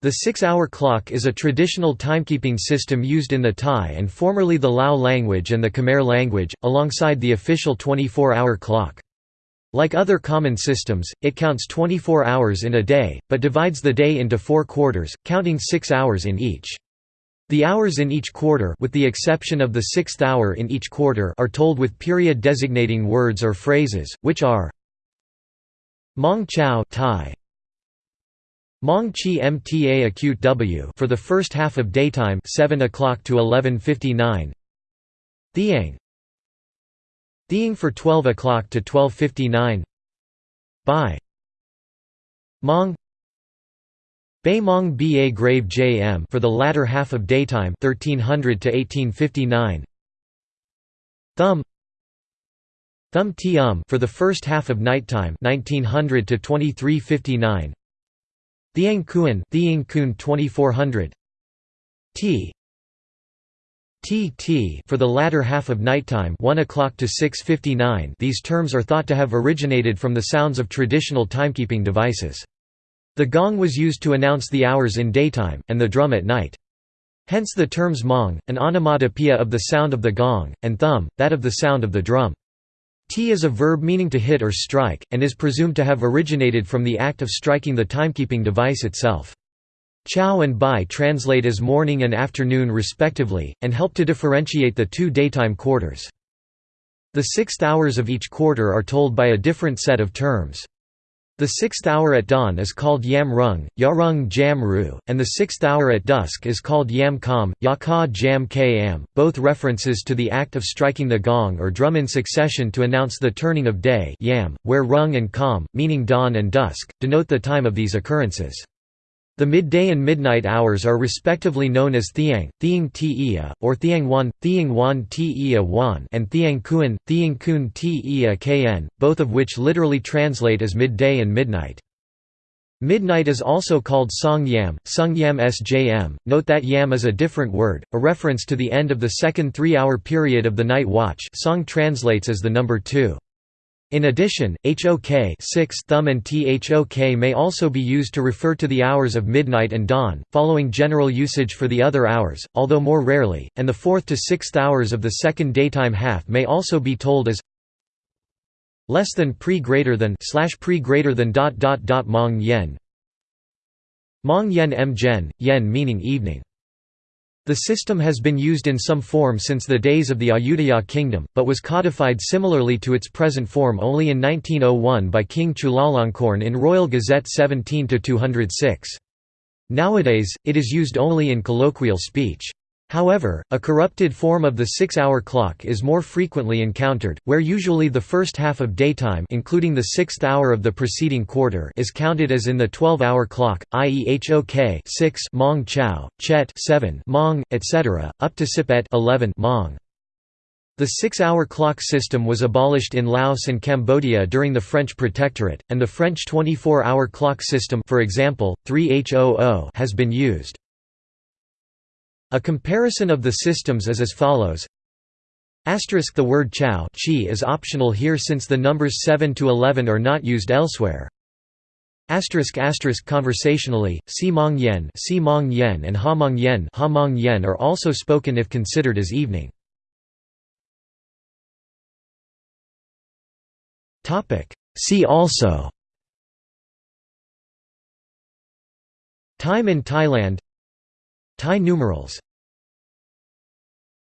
The six-hour clock is a traditional timekeeping system used in the Thai and formerly the Lao language and the Khmer language, alongside the official 24-hour clock. Like other common systems, it counts 24 hours in a day, but divides the day into four quarters, counting six hours in each. The hours in each quarter with the exception of the sixth hour in each quarter are told with period designating words or phrases, which are Mong Chow Thai, Mong Chi Mta acute W for the first half of daytime 7 o'clock to 11:59. Thiang Thiang for 12 o'clock to 12:59. Bai Mong Bay Mong Ba Grave Jm for the latter half of daytime 1300 to 1859. Thumb Thumb Tium for the first half of nighttime 1900 to 2359. Thiang Kuan Thiang Kun 2400 T T T for the latter half of nighttime 1 o'clock to 6:59 These terms are thought to have originated from the sounds of traditional timekeeping devices. The gong was used to announce the hours in daytime and the drum at night. Hence the terms mong, an onomatopoeia of the sound of the gong, and thumb, that of the sound of the drum. T is a verb meaning to hit or strike, and is presumed to have originated from the act of striking the timekeeping device itself. Chow and Bai translate as morning and afternoon respectively, and help to differentiate the two daytime quarters. The sixth hours of each quarter are told by a different set of terms. The sixth hour at dawn is called Yam Rung, Yarung Jam Ru, and the sixth hour at dusk is called Yam Kam, Yaka Jam Kam, both references to the act of striking the gong or drum in succession to announce the turning of day yam, where Rung and Kam, meaning dawn and dusk, denote the time of these occurrences. The midday and midnight hours are respectively known as Thiang, Thiang Tia, or Thiang Wan, Thiang Wan Tia Wan and Thiang Kuan, Thiang Kun Tia Kn, both of which literally translate as midday and midnight. Midnight is also called Song Yam, Sung Yam Sjm. Note that Yam is a different word, a reference to the end of the second three-hour period of the night watch Song translates as the number 2. In addition, HOK 6 thumb and THOK may also be used to refer to the hours of midnight and dawn, following general usage for the other hours, although more rarely, and the fourth to sixth hours of the second daytime half may also be told as less than pre greater than slash pre greater than dot dot dot mong yen. Mong yen m yen meaning evening the system has been used in some form since the days of the Ayutthaya kingdom, but was codified similarly to its present form only in 1901 by King Chulalongkorn in Royal Gazette 17-206. Nowadays, it is used only in colloquial speech. However, a corrupted form of the six-hour clock is more frequently encountered, where usually the first half of daytime including the sixth hour of the preceding quarter is counted as in the 12-hour clock, i.e. HOK 6 mong chow, chet 7 mong, etc., up to sipet 11 mong. The six-hour clock system was abolished in Laos and Cambodia during the French Protectorate, and the French 24-hour clock system for example, 3HOO has been used. A comparison of the systems is as follows. Asterisk the word chow chi is optional here since the numbers 7 to 11 are not used elsewhere. Asterisk asterisk conversationally, si mong yen, si mong yen and ha mong yen, ha mong yen are also spoken if considered as evening. Topic. See also. Time in Thailand Thai numerals